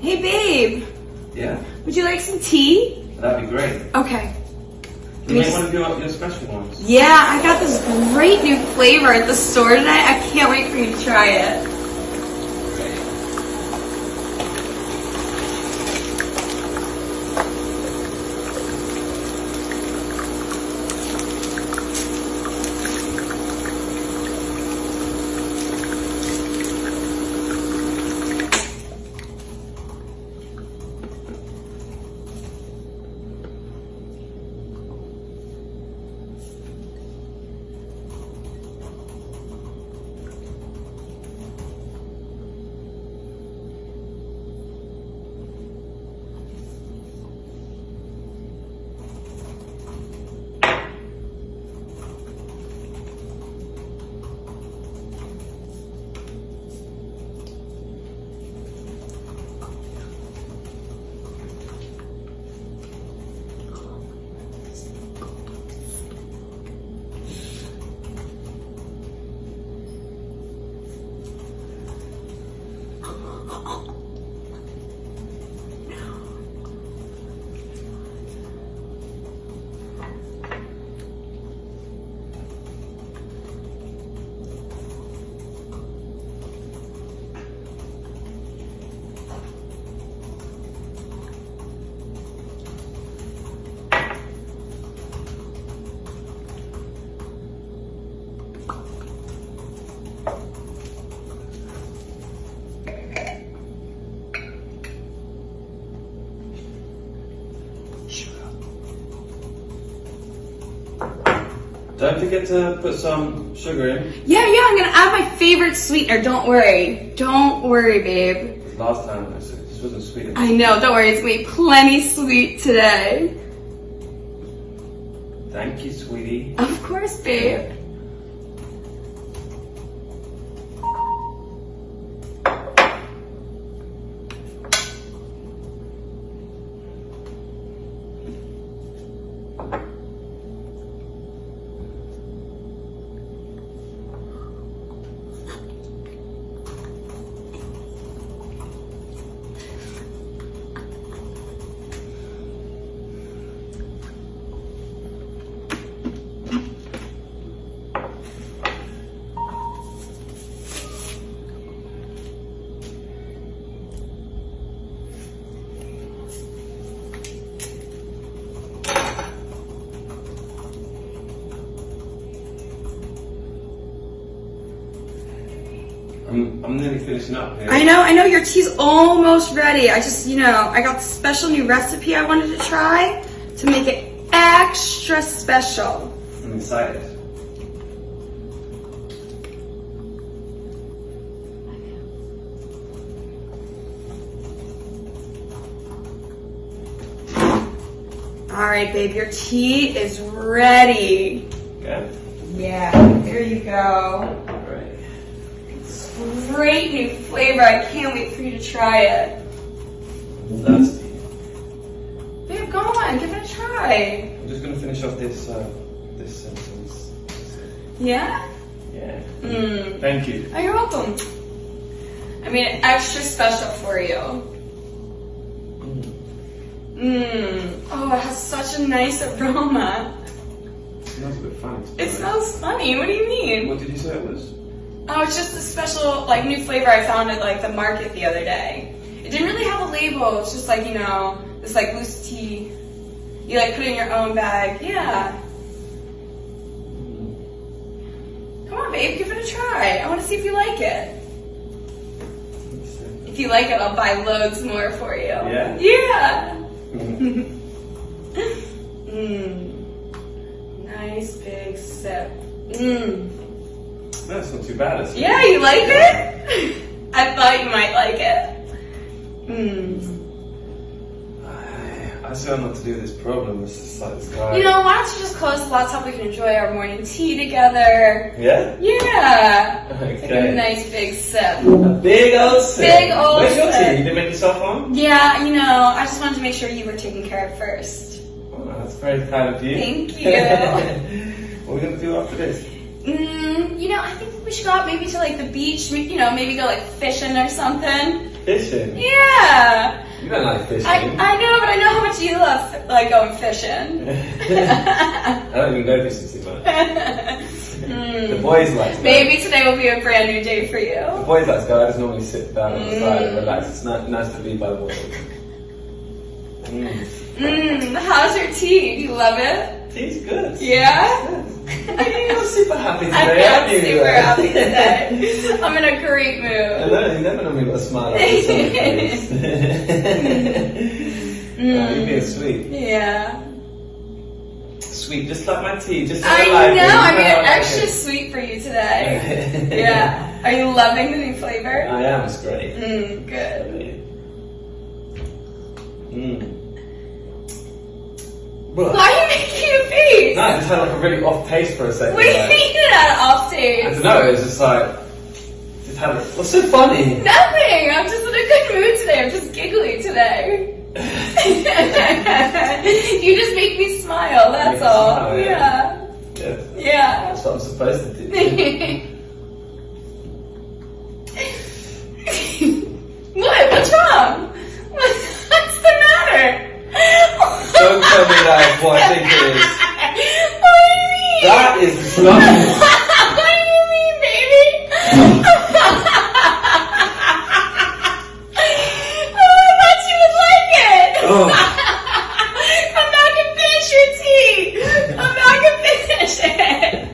Hey, babe. Yeah, Would you like some tea? that'd be great. Okay. You may want to do your special ones. Yeah, I got this great new flavor at the store tonight. I can't wait for you to try it. Don't forget to put some sugar in. Yeah, yeah, I'm gonna add my favorite sweetener. Don't worry. Don't worry, babe. Last time I said this wasn't sweet enough. I know, don't worry. It's gonna be plenty sweet today. Thank you, sweetie. Of course, babe. I'm, I'm nearly finishing up here. I know, I know your tea's almost ready. I just, you know, I got the special new recipe I wanted to try to make it extra special. I'm excited. All right, babe, your tea is ready. Yeah? Yeah, here you go. Great. New flavor. I can't wait for you to try it. Thirsty. Babe, go on, give it a try. I'm just gonna finish off this uh, this sentence. Yeah? Yeah. Mmm. Thank you. Oh, you're welcome. I made it extra special for you. Mmm. Oh, it has such a nice aroma. It smells a bit funny. It smells funny. What do you mean? What did you say it was? Oh, it's just a special, like, new flavor I found at, like, the market the other day. It didn't really have a label. It's just, like, you know, this, like, loose tea. You, like, put it in your own bag. Yeah. Come on, babe. Give it a try. I want to see if you like it. If you like it, I'll buy loads more for you. Yeah? Yeah. Mmm. Nice big sip. Mmm. That's not too bad. Is it? Yeah, you like it? I thought you might like it. Mmm. I, I still not to do this problem. It's just like this guy. You know, why don't you just close the laptop? We can enjoy our morning tea together. Yeah? Yeah. Take a Okay. nice big sip. A big old sip. Big old Where's your tea? You didn't make yourself one? Yeah, you know, I just wanted to make sure you were taken care of first. Oh, that's very kind of you. Thank you. what are we gonna do after this? Mm, you know, I think we should go out maybe to like the beach, you know, maybe go like fishing or something. Fishing. Yeah. You don't like fishing. I, I know, but I know how much you love like going fishing. I don't even go fishing too much. The Mm. boys like to go. Maybe today will be a brand new day for you. The boys like to go. I just normally sit down on the side and Mm. relax. It's not, nice to be by the water. Mm. Mmm, how's your tea? Do you love it? Tea's good. Yeah? You're super happy today, I am super happy today. I'm in a great mood. I know, you never normally got a smile on your face. oh, you're being sweet. Yeah. Sweet, just like my tea, just I like I know. I'm being how like extra it. sweet for you today. Yeah. Are you loving the new flavor? I am, it's great. Mmm, good. Mm. Why are you making face? No, I just had like a really off pace for a second. You like- mean you're off taste? I don't know, it was just like, just had a, what's so funny? Nothing. I'm just in a good mood today. I'm just giggly today. you just make me smile. That's all. smile, yeah. Yeah. Yeah, Yeah. that's what I'm supposed to do.